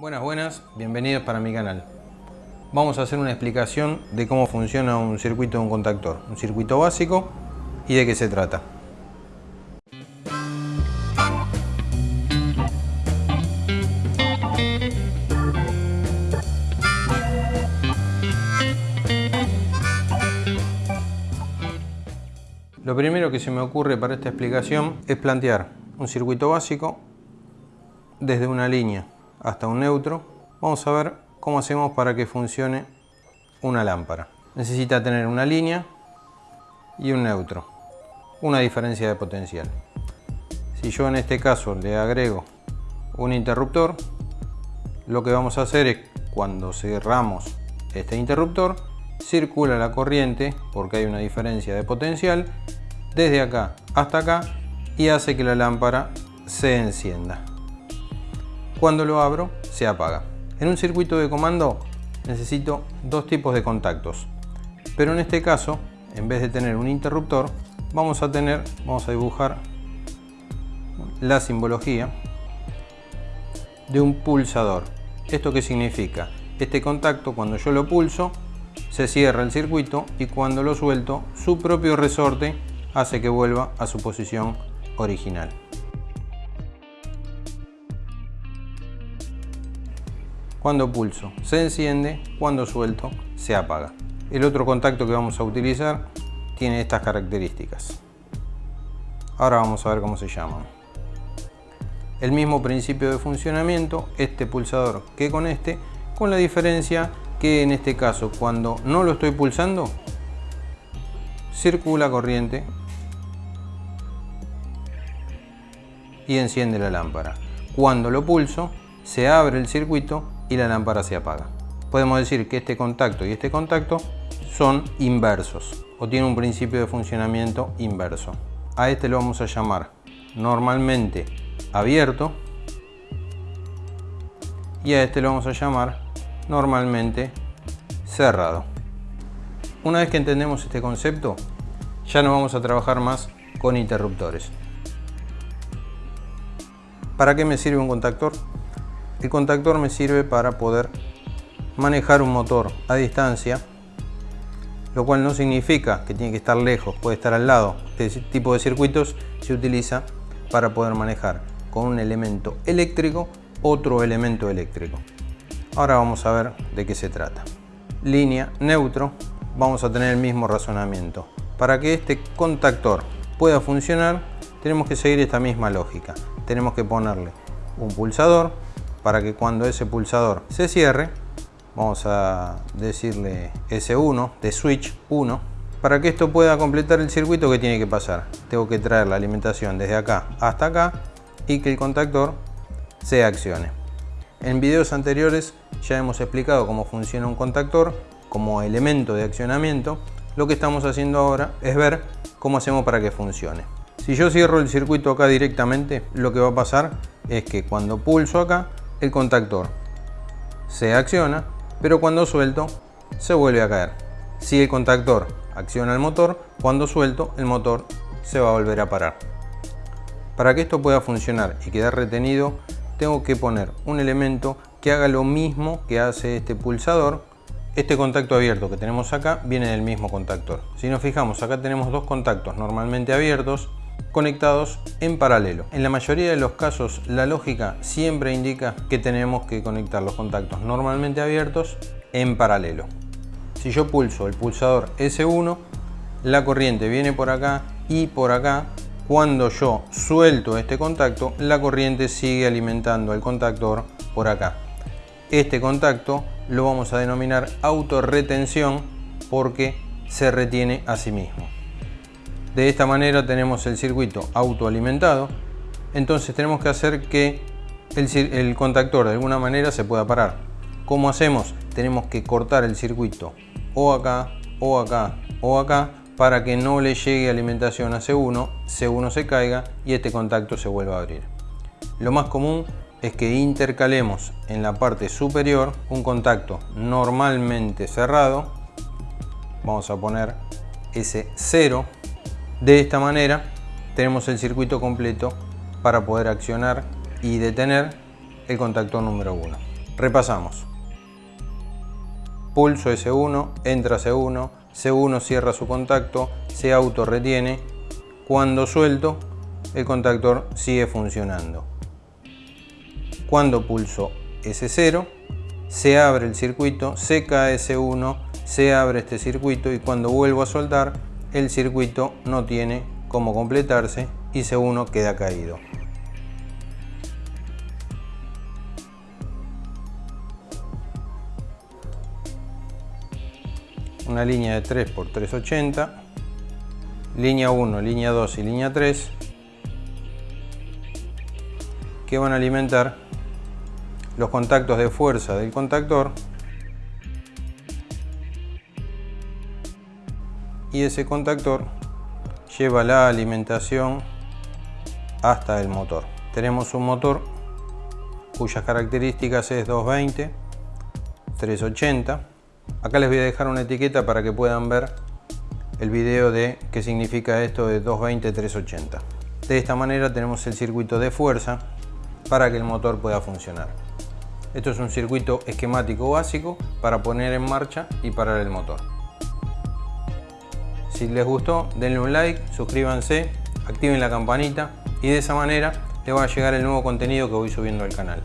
Buenas, buenas, bienvenidos para mi canal. Vamos a hacer una explicación de cómo funciona un circuito de un contactor, un circuito básico y de qué se trata. Lo primero que se me ocurre para esta explicación es plantear un circuito básico desde una línea hasta un neutro. Vamos a ver cómo hacemos para que funcione una lámpara. Necesita tener una línea y un neutro, una diferencia de potencial. Si yo en este caso le agrego un interruptor, lo que vamos a hacer es cuando cerramos este interruptor, circula la corriente porque hay una diferencia de potencial desde acá hasta acá y hace que la lámpara se encienda. Cuando lo abro, se apaga. En un circuito de comando necesito dos tipos de contactos. Pero en este caso, en vez de tener un interruptor, vamos a tener, vamos a dibujar la simbología de un pulsador. ¿Esto qué significa? Este contacto, cuando yo lo pulso, se cierra el circuito y cuando lo suelto, su propio resorte hace que vuelva a su posición original. Cuando pulso se enciende, cuando suelto se apaga. El otro contacto que vamos a utilizar tiene estas características. Ahora vamos a ver cómo se llaman. El mismo principio de funcionamiento, este pulsador que con este, con la diferencia que en este caso cuando no lo estoy pulsando, circula corriente y enciende la lámpara. Cuando lo pulso, se abre el circuito y la lámpara se apaga. Podemos decir que este contacto y este contacto son inversos o tienen un principio de funcionamiento inverso. A este lo vamos a llamar normalmente abierto y a este lo vamos a llamar normalmente cerrado. Una vez que entendemos este concepto, ya no vamos a trabajar más con interruptores. ¿Para qué me sirve un contactor? El contactor me sirve para poder manejar un motor a distancia, lo cual no significa que tiene que estar lejos, puede estar al lado. Este tipo de circuitos se utiliza para poder manejar con un elemento eléctrico otro elemento eléctrico. Ahora vamos a ver de qué se trata. Línea neutro, vamos a tener el mismo razonamiento. Para que este contactor pueda funcionar, tenemos que seguir esta misma lógica. Tenemos que ponerle un pulsador para que cuando ese pulsador se cierre, vamos a decirle S1 de switch 1, para que esto pueda completar el circuito que tiene que pasar. Tengo que traer la alimentación desde acá hasta acá y que el contactor se accione. En videos anteriores ya hemos explicado cómo funciona un contactor como elemento de accionamiento. Lo que estamos haciendo ahora es ver cómo hacemos para que funcione. Si yo cierro el circuito acá directamente, lo que va a pasar es que cuando pulso acá, el contactor se acciona, pero cuando suelto se vuelve a caer. Si el contactor acciona el motor, cuando suelto el motor se va a volver a parar. Para que esto pueda funcionar y quedar retenido, tengo que poner un elemento que haga lo mismo que hace este pulsador. Este contacto abierto que tenemos acá viene del mismo contactor. Si nos fijamos, acá tenemos dos contactos normalmente abiertos conectados en paralelo. En la mayoría de los casos la lógica siempre indica que tenemos que conectar los contactos normalmente abiertos en paralelo. Si yo pulso el pulsador S1, la corriente viene por acá y por acá. Cuando yo suelto este contacto, la corriente sigue alimentando el contactor por acá. Este contacto lo vamos a denominar autorretención porque se retiene a sí mismo. De esta manera tenemos el circuito autoalimentado. Entonces tenemos que hacer que el, contactor de alguna manera se pueda parar. ¿Cómo hacemos? Tenemos que cortar el circuito o acá, o acá, o acá para que no le llegue alimentación a C1, C1 se caiga y este contacto se vuelva a abrir. Lo más común es que intercalemos en la parte superior un contacto normalmente cerrado. Vamos a poner ese 0 de esta manera tenemos el circuito completo para poder accionar y detener el contactor número 1. Repasamos. Pulso S1, entra C1, C1 cierra su contacto, se auto retiene. Cuando suelto, el contactor sigue funcionando. Cuando pulso S0, se abre el circuito, se cae S1, se abre este circuito y cuando vuelvo a soltar, el circuito no tiene cómo completarse y C1 queda caído. una línea de 3 por 380 línea 1, línea 2 y línea 3 que van a alimentar los contactos de fuerza del contactor y ese contactor lleva la alimentación hasta el motor. Tenemos un motor cuyas características es 220, 380. Acá les voy a dejar una etiqueta para que puedan ver el video de qué significa esto de 220, 380. De esta manera tenemos el circuito de fuerza para que el motor pueda funcionar. Esto es un circuito esquemático básico para poner en marcha y parar el motor. Si les gustó, denle un like, suscríbanse, activen la campanita y de esa manera les va a llegar el nuevo contenido que voy subiendo al canal.